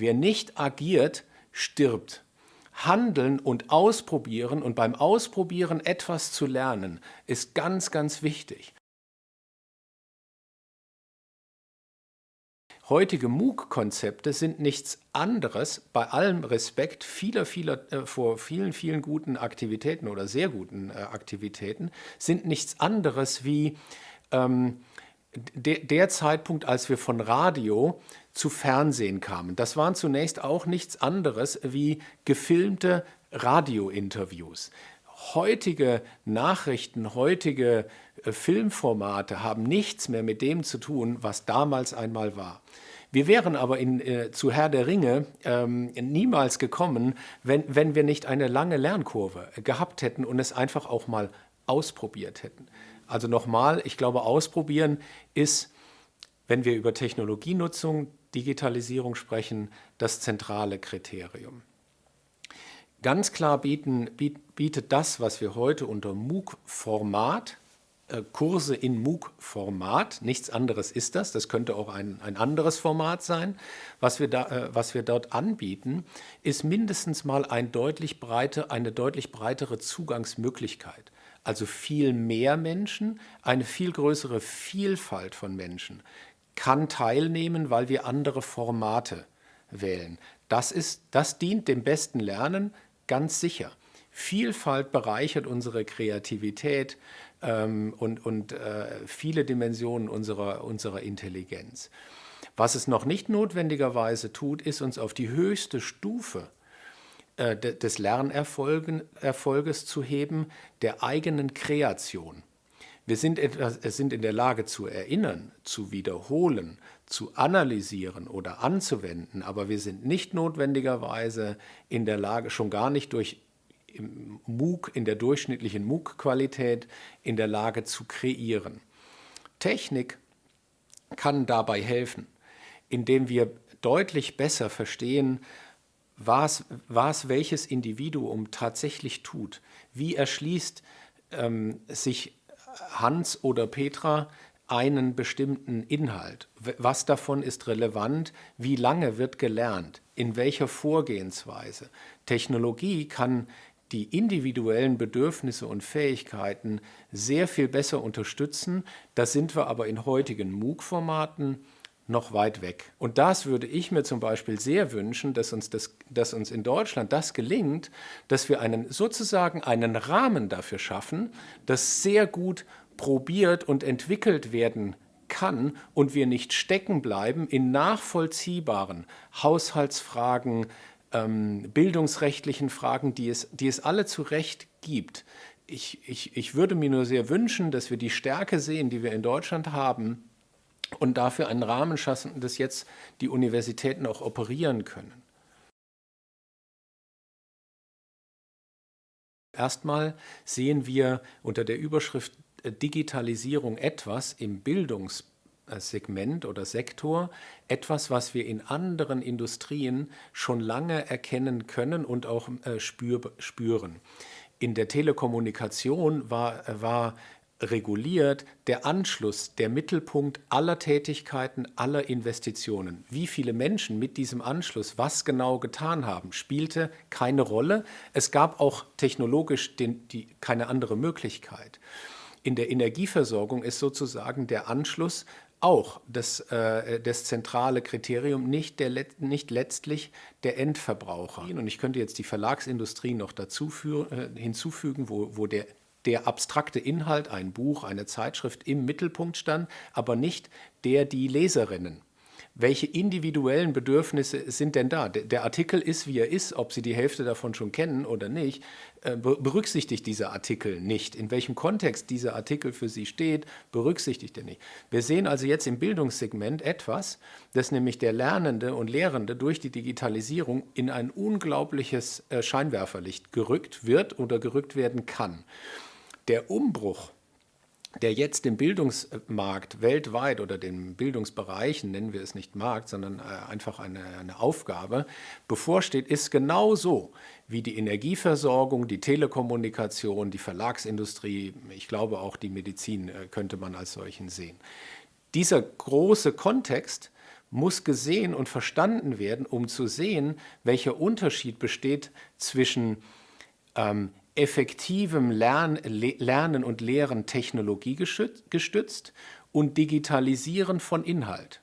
Wer nicht agiert, stirbt. Handeln und ausprobieren und beim Ausprobieren etwas zu lernen, ist ganz, ganz wichtig. Heutige MOOC-Konzepte sind nichts anderes, bei allem Respekt vieler, vieler, äh, vor vielen, vielen guten Aktivitäten oder sehr guten äh, Aktivitäten, sind nichts anderes wie ähm, de, der Zeitpunkt, als wir von Radio zu Fernsehen kamen. Das waren zunächst auch nichts anderes wie gefilmte Radiointerviews. Heutige Nachrichten, heutige äh, Filmformate haben nichts mehr mit dem zu tun, was damals einmal war. Wir wären aber in, äh, zu Herr der Ringe ähm, niemals gekommen, wenn, wenn wir nicht eine lange Lernkurve gehabt hätten und es einfach auch mal ausprobiert hätten. Also nochmal, ich glaube, ausprobieren ist, wenn wir über Technologienutzung, Digitalisierung sprechen, das zentrale Kriterium. Ganz klar bieten, bietet das, was wir heute unter MOOC-Format, äh, Kurse in MOOC-Format, nichts anderes ist das, das könnte auch ein, ein anderes Format sein, was wir, da, äh, was wir dort anbieten, ist mindestens mal ein deutlich breite, eine deutlich breitere Zugangsmöglichkeit. Also viel mehr Menschen, eine viel größere Vielfalt von Menschen kann teilnehmen, weil wir andere Formate wählen. Das, ist, das dient dem besten Lernen ganz sicher. Vielfalt bereichert unsere Kreativität ähm, und, und äh, viele Dimensionen unserer, unserer Intelligenz. Was es noch nicht notwendigerweise tut, ist uns auf die höchste Stufe äh, des Lernerfolges zu heben, der eigenen Kreation. Wir sind, etwas, sind in der Lage zu erinnern, zu wiederholen, zu analysieren oder anzuwenden, aber wir sind nicht notwendigerweise in der Lage, schon gar nicht durch MOOC, in der durchschnittlichen MOOC-Qualität, in der Lage zu kreieren. Technik kann dabei helfen, indem wir deutlich besser verstehen, was, was welches Individuum tatsächlich tut. Wie erschließt ähm, sich Hans oder Petra einen bestimmten Inhalt. Was davon ist relevant? Wie lange wird gelernt? In welcher Vorgehensweise? Technologie kann die individuellen Bedürfnisse und Fähigkeiten sehr viel besser unterstützen. Da sind wir aber in heutigen MOOC-Formaten noch weit weg. Und das würde ich mir zum Beispiel sehr wünschen, dass uns, das, dass uns in Deutschland das gelingt, dass wir einen, sozusagen einen Rahmen dafür schaffen, das sehr gut probiert und entwickelt werden kann und wir nicht stecken bleiben in nachvollziehbaren Haushaltsfragen, ähm, bildungsrechtlichen Fragen, die es, die es alle zu Recht gibt. Ich, ich, ich würde mir nur sehr wünschen, dass wir die Stärke sehen, die wir in Deutschland haben, und dafür einen Rahmen schaffen, dass jetzt die Universitäten auch operieren können. Erstmal sehen wir unter der Überschrift äh, Digitalisierung etwas im Bildungssegment oder Sektor, etwas, was wir in anderen Industrien schon lange erkennen können und auch äh, spüren. In der Telekommunikation war, war reguliert der Anschluss, der Mittelpunkt aller Tätigkeiten, aller Investitionen. Wie viele Menschen mit diesem Anschluss was genau getan haben, spielte keine Rolle. Es gab auch technologisch den, die, keine andere Möglichkeit. In der Energieversorgung ist sozusagen der Anschluss auch das, äh, das zentrale Kriterium, nicht, der, nicht letztlich der Endverbraucher. Und ich könnte jetzt die Verlagsindustrie noch dazu für, äh, hinzufügen, wo, wo der der abstrakte Inhalt, ein Buch, eine Zeitschrift im Mittelpunkt stand, aber nicht der die Leserinnen. Welche individuellen Bedürfnisse sind denn da? Der Artikel ist, wie er ist, ob Sie die Hälfte davon schon kennen oder nicht, äh, berücksichtigt dieser Artikel nicht. In welchem Kontext dieser Artikel für Sie steht, berücksichtigt er nicht. Wir sehen also jetzt im Bildungssegment etwas, dass nämlich der Lernende und Lehrende durch die Digitalisierung in ein unglaubliches äh, Scheinwerferlicht gerückt wird oder gerückt werden kann der Umbruch, der jetzt im Bildungsmarkt weltweit oder den Bildungsbereichen, nennen wir es nicht Markt, sondern äh, einfach eine, eine Aufgabe, bevorsteht, ist genauso wie die Energieversorgung, die Telekommunikation, die Verlagsindustrie, ich glaube auch die Medizin äh, könnte man als solchen sehen. Dieser große Kontext muss gesehen und verstanden werden, um zu sehen, welcher Unterschied besteht zwischen ähm, effektivem Lern, Lernen und Lehren technologiegestützt und Digitalisieren von Inhalt.